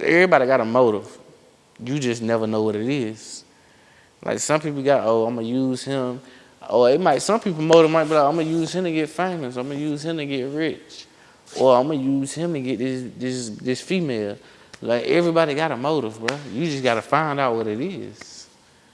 Everybody got a motive. You just never know what it is. Like some people got, oh, I'm gonna use him. Or it might, some people motive might be like, I'm gonna use him to get famous. I'm gonna use him to get rich. Or I'm gonna use him to get this this this female. Like everybody got a motive, bro. You just gotta find out what it is.